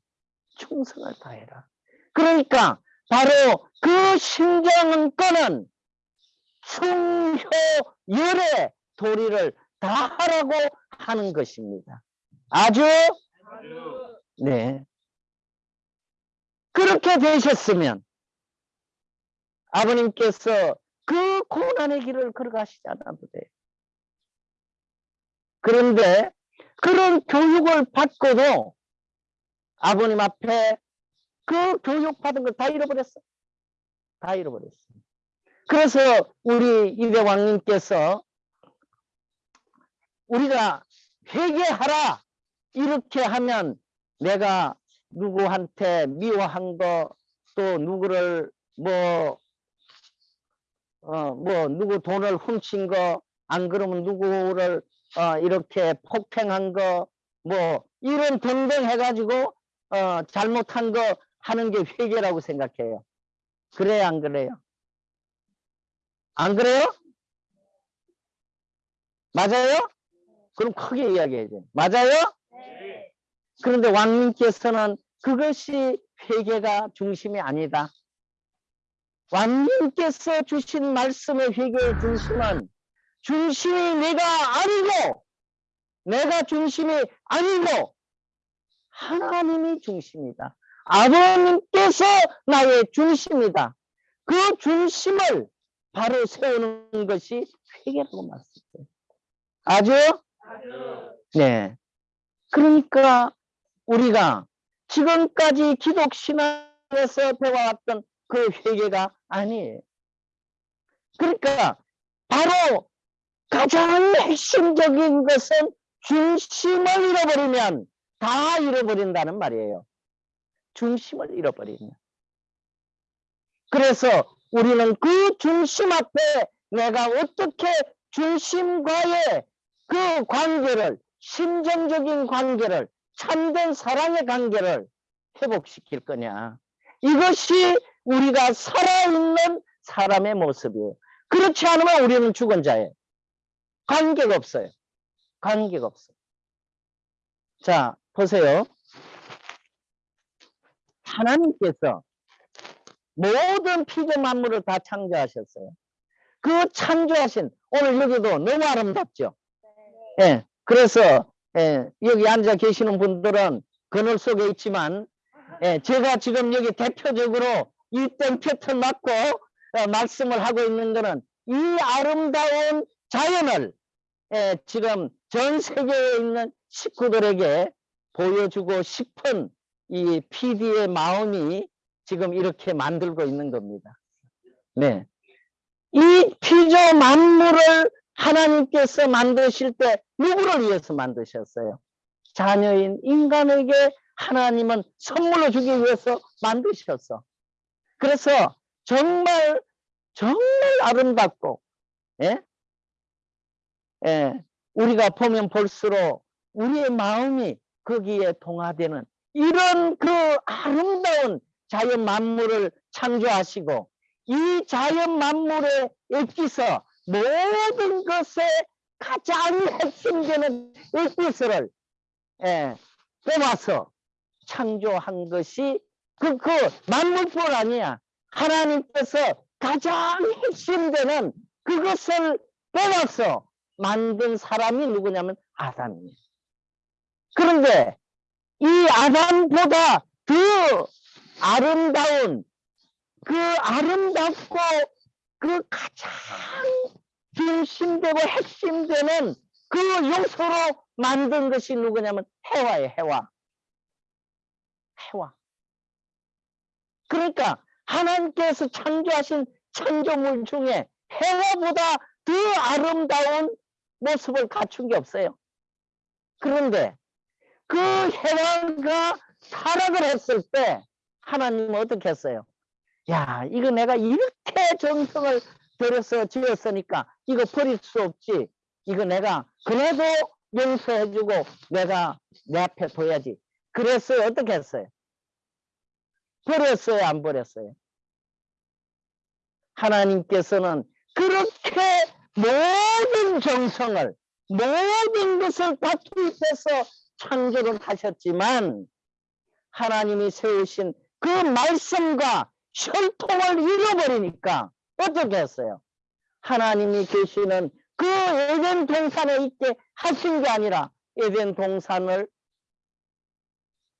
충성을 다해라. 그러니까 바로 그 심정은권은 충효열의 도리를 다하라고 하는 것입니다. 아주 네 그렇게 되셨으면 아버님께서 그 고난의 길을 걸어가시지 않아도 돼요. 그런데 그런 교육을 받고도 아버님 앞에 그 교육받은 걸 다 잃어버렸어. 다 잃어버렸어. 그래서 우리 이대 왕님께서 우리가 회개하라 이렇게 하면 내가 누구한테 미워한 거 또 누구를 뭐 어, 뭐, 누구 돈을 훔친 거, 안 그러면 누구를, 어, 이렇게 폭행한 거, 뭐, 이런 등등 해가지고, 어, 잘못한 거 하는 게 회개라고 생각해요. 그래요, 안 그래요? 안 그래요? 맞아요? 그럼 크게 이야기해야죠. 맞아요? 그런데 왕님께서는 그것이 회개가 중심이 아니다. 왕님께서 주신 말씀의 회개의 중심은 중심이 내가 아니고 내가 중심이 아니고 하나님이 중심이다. 아버님께서 나의 중심이다. 그 중심을 바로 세우는 것이 회개라고 말씀해요. 아주? 네. 그러니까 우리가 지금까지 기독신앙에서 배워왔던 그 회개가 아니에요. 그러니까 바로 가장 핵심적인 것은 중심을 잃어버리면 다 잃어버린다는 말이에요. 중심을 잃어버리면. 그래서 우리는 그 중심 앞에 내가 어떻게 중심과의 그 관계를 심정적인 관계를 참된 사랑의 관계를 회복시킬 거냐. 이것이 우리가 살아있는 사람의 모습이에요. 그렇지 않으면 우리는 죽은 자예요. 관계가 없어요. 관계가 없어요. 자, 보세요. 하나님께서 모든 피조 만물을 다 창조하셨어요. 그 창조하신 오늘 여기도 너무 아름답죠. 예. 그래서 예, 여기 앉아 계시는 분들은 그늘 속에 있지만 예, 제가 지금 여기 대표적으로 이땡 패턴 맞고 어, 말씀을 하고 있는 거는 이 아름다운 자연을 예, 지금 전 세계에 있는 식구들에게 보여주고 싶은 이 PD의 마음이 지금 이렇게 만들고 있는 겁니다. 네. 이 피조 만물을 하나님께서 만드실 때 누구를 위해서 만드셨어요? 자녀인 인간에게 하나님은 선물로 주기 위해서 만드셨어. 그래서 정말 정말 아름답고 예? 예, 우리가 보면 볼수록 우리의 마음이 거기에 동화되는 이런 그 아름다운 자연 만물을 창조하시고 이 자연 만물에 엑기서 모든 것에 가장 핵심되는 엑기스를 예, 뽑아서 창조한 것이 그, 그 만물뿐 아니야. 하나님께서 가장 핵심되는 그것을 뽑아서 만든 사람이 누구냐면 아담이에요. 그런데 이 아담보다 더 아름다운 그 아름답고 그 가장 중심되고 핵심되는 그 요소로 만든 것이 누구냐면 해와예요, 해와. 해와. 그러니까 하나님께서 창조하신 창조물 중에 해와보다 더 아름다운 모습을 갖춘 게 없어요. 그런데 그 해와가 타락을 했을 때 하나님은 어떻게 했어요? 야, 이거 내가 이렇게 정성을 들여서 지었으니까 이거 버릴 수 없지. 이거 내가 그래도 용서해주고 내가 내 앞에 둬야지. 그래서 어떻게 했어요? 버렸어요? 안 버렸어요? 하나님께서는 그렇게 모든 정성을 모든 것을 다 투입해서 창조를 하셨지만 하나님이 세우신 그 말씀과 혈통을 잃어버리니까 어떻게 했어요? 하나님이 계시는 그 에덴 동산에 있게 하신 게 아니라 에덴 동산을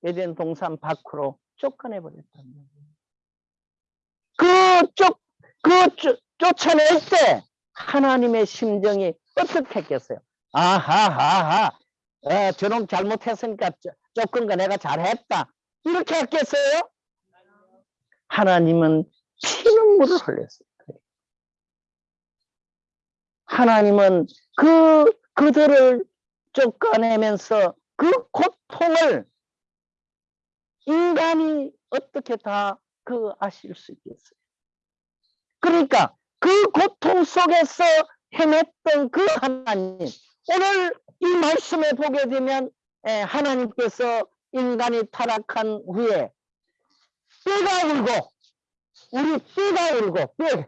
에덴 동산 밖으로 쫓아내 버렸단 말이에요. 그 쫓, 그 쫓, 쫓아낼 때 하나님의 심정이 어떻게 했겠어요? 아하하하, 어, 저놈 잘못했으니까 쫓- 쫓은 거 내가 잘했다. 이렇게 했겠어요? 하나님은 피눈물을 흘렸어요. 하나님은 그, 그들을 쫓아내면서 그 고통을 인간이 어떻게 다 그 아실 수 있겠어요. 그러니까 그 고통 속에서 헤맸던 그 하나님, 오늘 이 말씀에 보게 되면 에, 하나님께서 인간이 타락한 후에 뼈가 울고 우리 뼈가 울고 뼈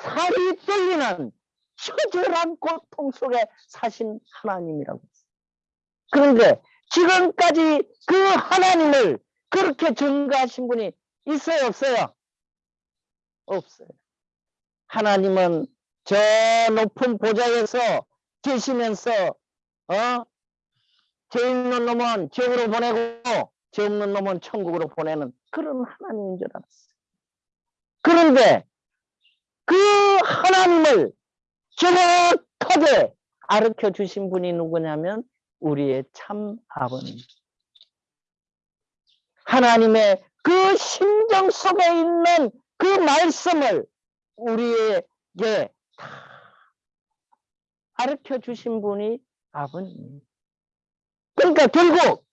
살이 떨리는 처절한 고통 속에 사신 하나님이라고. 그런데 지금까지 그 하나님을 그렇게 증거하신 분이 있어요 없어요? 없어요. 하나님은 저 높은 보좌에서 계시면서 어? 죄 있는 놈은 지옥으로 보내고 죄 없는 놈은 천국으로 보내는 그런 하나님인 줄 알았어요. 그런데 그 하나님을 정확하게 가르쳐 주신 분이 누구냐면 우리의 참 아버님. 하나님의 그 심정 속에 있는 그 말씀을 우리에게 다 가르쳐 주신 분이 아버님. 그러니까 결국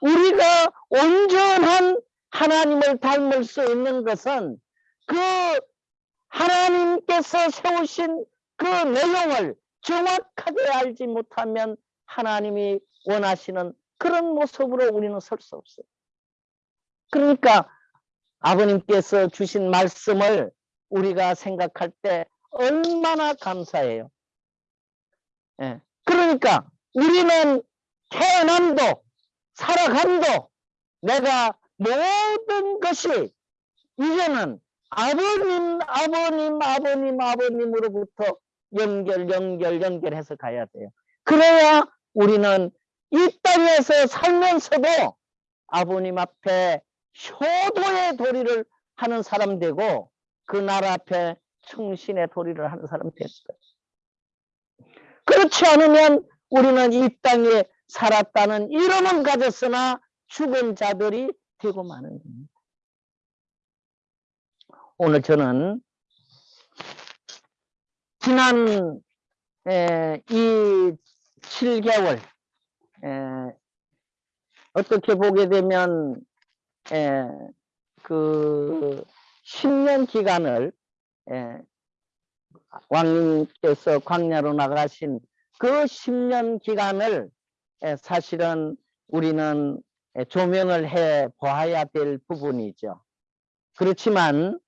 우리가 온전한 하나님을 닮을 수 있는 것은 그 하나님께서 세우신 그 내용을 정확하게 알지 못하면 하나님이 원하시는 그런 모습으로 우리는 설 수 없어요. 그러니까 아버님께서 주신 말씀을 우리가 생각할 때 얼마나 감사해요. 예. 그러니까 우리는 태어남도 살아감도 내가 모든 것이 이제는 아버님, 아버님, 아버님, 아버님으로부터 연결, 연결, 연결해서 가야 돼요. 그래야 우리는 이 땅에서 살면서도 아버님 앞에 효도의 도리를 하는 사람 되고 그 나라 앞에 충신의 도리를 하는 사람 됐어요. 그렇지 않으면 우리는 이 땅에 살았다는 이름은 가졌으나 죽은 자들이 되고 마는 겁니다. 오늘 저는 지난 에, 이 7개월 에, 어떻게 보게 되면 에, 그 10년 기간을 에, 왕님께서 광야로 나가신 그 10년 기간을 에, 사실은 우리는 에, 조명을 해 보아야 될 부분이죠. 그렇지만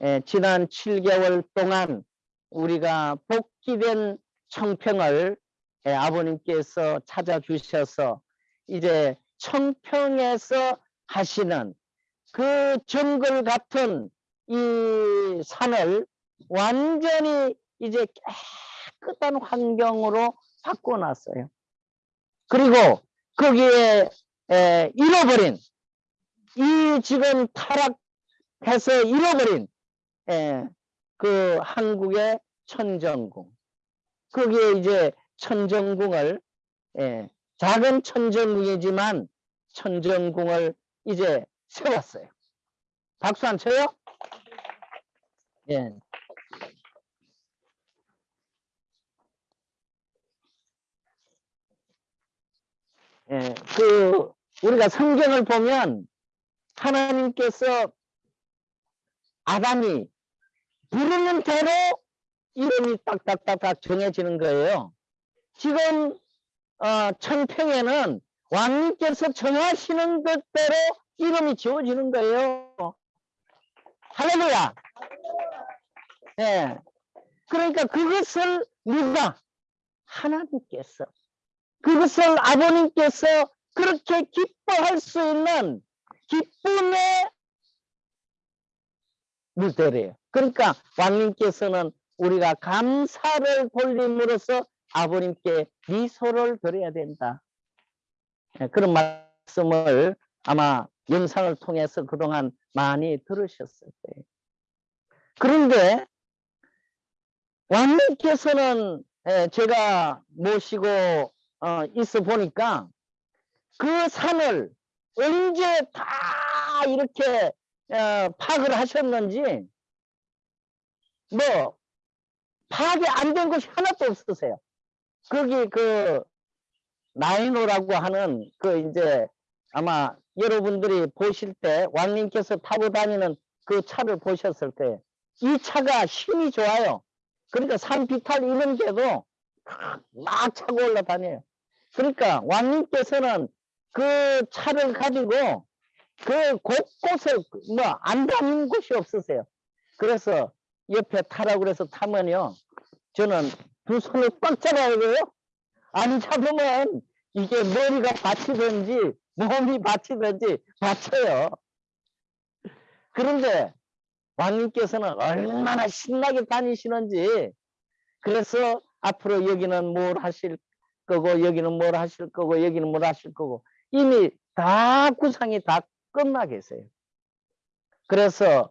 에, 지난 7개월 동안 우리가 복귀된 청평을 에, 아버님께서 찾아주셔서 이제 청평에서 하시는 그 정글 같은 이 산을 완전히 이제 깨끗한 환경으로 바꿔놨어요. 그리고 거기에 에, 잃어버린 이 지금 타락해서 잃어버린 에, 그 한국의 천정궁 거기에 이제 천정궁을 예, 작은 천정궁이지만 천정궁을 이제 세웠어요. 박수 안 쳐요? 예. 예, 그 우리가 성경을 보면 하나님께서 아담이 부르는 대로 이름이 딱딱딱딱 정해지는 거예요. 지금 어, 천평에는 왕님께서 정하시는 것대로 이름이 지어지는 거예요. 할렐루야. 예. 그러니까 그것을 누가 하나님께서 그것을 아버님께서 그렇게 기뻐할 수 있는 기쁨의 무대래요. 그러니까 왕님께서는 우리가 감사를 돌림으로써 아버님께 미소를 드려야 된다. 예, 그런 말씀을 아마 영상을 통해서 그동안 많이 들으셨을 거예요. 그런데 왕님께서는 예, 제가 모시고 어, 있어 보니까 그 산을 언제 다 이렇게 어, 파악을 하셨는지 뭐 파악이 안 된 것이 하나도 없으세요. 거기 그 나이노라고 하는 그 이제 아마 여러분들이 보실 때 왕님께서 타고 다니는 그 차를 보셨을 거예요. 이 차가 힘이 좋아요. 그러니까 산 비탈 이런 데도 막 차고 올라다녀요. 그러니까 왕님께서는 그 차를 가지고 그 곳곳에 뭐안 다니는 곳이 없으세요. 그래서 옆에 타라고 그래서 타면요. 저는 두 손을 꽉 잡아야 돼요. 안 잡으면 이게 머리가 받치든지 몸이 받치든지 받쳐요. 그런데 왕님께서는 얼마나 신나게 다니시는지 그래서 앞으로 여기는 뭘 하실 거고 여기는 뭘 하실 거고 여기는 뭘 하실 거고 이미 다 구상이 다 끝나 계세요. 그래서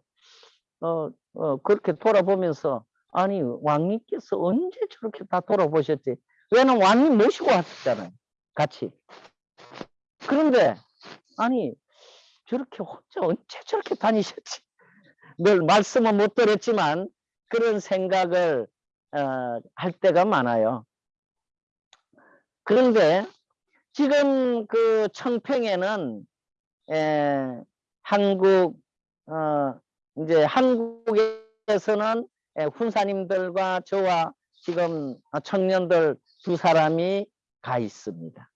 어, 어, 그렇게 돌아보면서 아니 왕님께서 언제 저렇게 다 돌아보셨지? 왜냐면 왕님 모시고 왔잖아요. 같이. 그런데 아니 저렇게 혼자 언제 저렇게 다니셨지? 늘 말씀은 못 드렸지만 그런 생각을 어, 할 때가 많아요. 그런데 지금 그 청평에는 에, 한국 어, 이제 한국에서는 에, 훈사님들과 저와 지금 청년들 두 사람이 가 있습니다.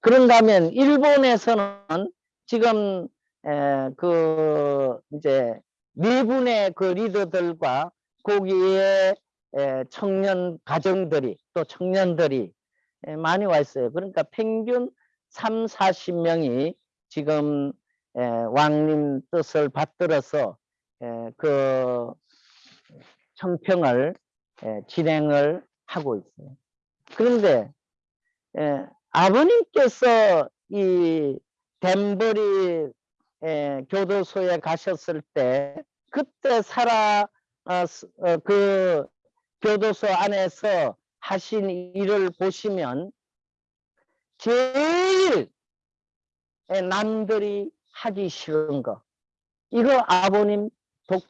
그런다면 일본에서는 지금 에, 그 이제 네 분의 그 리더들과 거기에 에, 청년 가정들이 또 청년들이 에, 많이 와 있어요. 그러니까 평균 3, 40명이 지금 에, 왕님 뜻을 받들어서 에, 그 청평을 에, 진행을 하고 있어요. 그런데 에, 아버님께서 이 덴버리 에, 교도소에 가셨을 때 그때 살아 어, 스- 어, 그 교도소 안에서 하신 일을 보시면 제일 에, 남들이 하기 싫은 거. 이거 아버님 독